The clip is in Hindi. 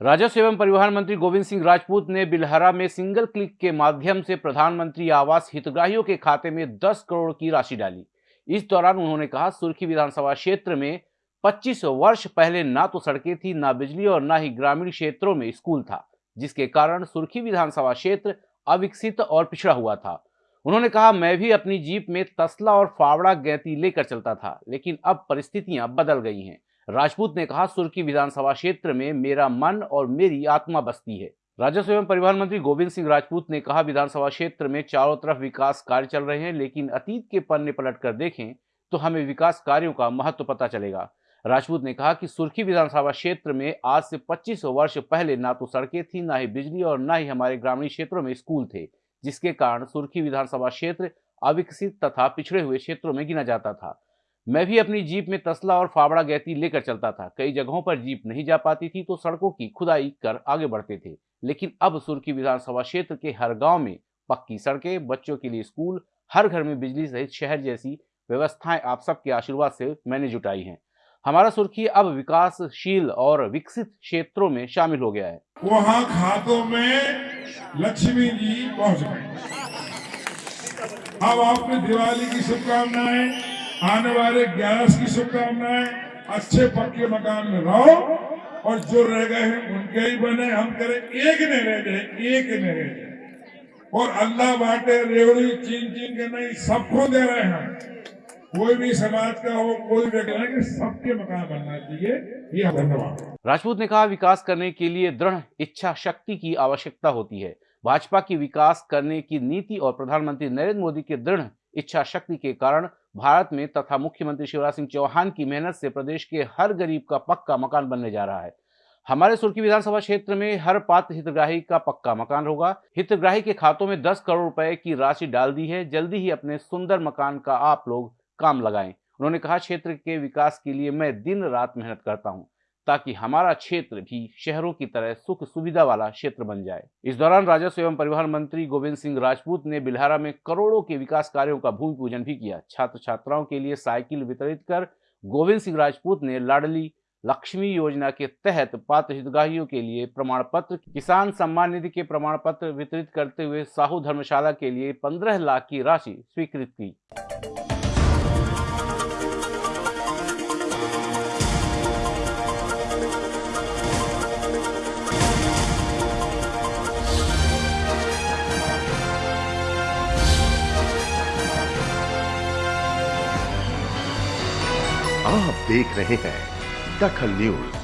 राजस्व एवं परिवहन मंत्री गोविंद सिंह राजपूत ने बिलहरा में सिंगल क्लिक के माध्यम से प्रधानमंत्री आवास हितग्राहियों के खाते में 10 करोड़ की राशि डाली। इस दौरान उन्होंने कहा, सुर्खी विधानसभा क्षेत्र में 25 वर्ष पहले ना तो सड़कें थी, ना बिजली और ना ही ग्रामीण क्षेत्रों में स्कूल था, जिसके कारण सुर्खी विधानसभा क्षेत्र अविकसित और पिछड़ा हुआ था। उन्होंने कहा, मैं भी अपनी जीप में तसला और फावड़ा गैती लेकर चलता था, लेकिन अब परिस्थितियाँ बदल गई हैं। राजपूत ने कहा सुर्खी विधानसभा क्षेत्र में मेरा मन और मेरी आत्मा बसती है। राजस्व एवं परिवहन मंत्री गोविंद सिंह राजपूत ने कहा, विधानसभा क्षेत्र में चारों तरफ़ विकास कार्य चल रहे हैं, लेकिन अतीत के पन्ने पलट कर देखें तो हमें विकास कार्यों का महत्व तो पता चलेगा। राजपूत ने कहा कि सुर्खी विधानसभा क्षेत्र में आज से 25 वर्ष पहले ना तो सड़कें थी, ना ही बिजली और ना ही हमारे ग्रामीण क्षेत्रों में स्कूल थे, जिसके कारण सुर्खी विधानसभा क्षेत्र अविकसित तथा पिछड़े हुए क्षेत्रों में गिना जाता था। मैं भी अपनी जीप में तसला और फावड़ा गैती लेकर चलता था। कई जगहों पर जीप नहीं जा पाती थी तो सड़कों की खुदाई कर आगे बढ़ते थे। लेकिन अब सुर्खी विधानसभा क्षेत्र के हर गाँव में पक्की सड़कें, बच्चों के लिए स्कूल, हर घर में बिजली सहित शहर जैसी व्यवस्थाएँ आप सबके आशीर्वाद से मैंने जुटाई हैं। हमारा सुर्खी अब विकासशील और विकसित क्षेत्रों में शामिल हो गया है। वहाँ खातों में लक्ष्मी जी पहुँच गए। अब आपने दिवाली की शुभकामनाएँ आने वाले ग्यारह की शुभकामनाएँ अच्छे पक्के मकान में रहो और जो रह गए हैं, उनके ही बने। हम करें, एक ने रह जाए एक ने रह जाए और अल्लाह बांटे, रेवड़ी, चीन चीन के नहीं, सबको दे रहे हैं कोई भी समाज का हो, कोई व्यक्ति सबके मकान बनना चाहिए। ये धन्यवाद। राजपूत ने कहा, विकास करने के लिए दृढ़ इच्छा शक्ति की आवश्यकता होती है। भाजपा की विकास करने की नीति और प्रधानमंत्री नरेंद्र मोदी के दृढ़ इच्छा शक्ति के कारण भारत में तथा मुख्यमंत्री शिवराज सिंह चौहान की मेहनत से प्रदेश के हर गरीब का पक्का मकान बनने जा रहा है। हमारे सुर्खी विधानसभा क्षेत्र में हर पात्र हितग्राही का पक्का मकान होगा। हितग्राही के खातों में 10 करोड़ रुपए की राशि डाल दी है। जल्दी ही अपने सुंदर मकान का आप लोग काम लगाएँ। उन्होंने कहा, क्षेत्र के विकास के लिए मैं दिन रात मेहनत करता हूँ। ताकि हमारा क्षेत्र भी शहरों की तरह सुख सुविधा वाला क्षेत्र बन जाए। इस दौरान राजस्व एवं परिवहन मंत्री गोविंद सिंह राजपूत ने बिल्हारा में करोड़ों के विकास कार्यों का भूमि पूजन भी किया। छात्र छात्राओं के लिए साइकिल वितरित कर गोविंद सिंह राजपूत ने लाडली लक्ष्मी योजना के तहत पात्र हितग्राहियों के लिए प्रमाण पत्र किसान सम्मान निधि के प्रमाण पत्र वितरित करते हुए साहू धर्मशाला के लिए पंद्रह लाख की राशि स्वीकृत की। आप देख रहे हैं दखल न्यूज़।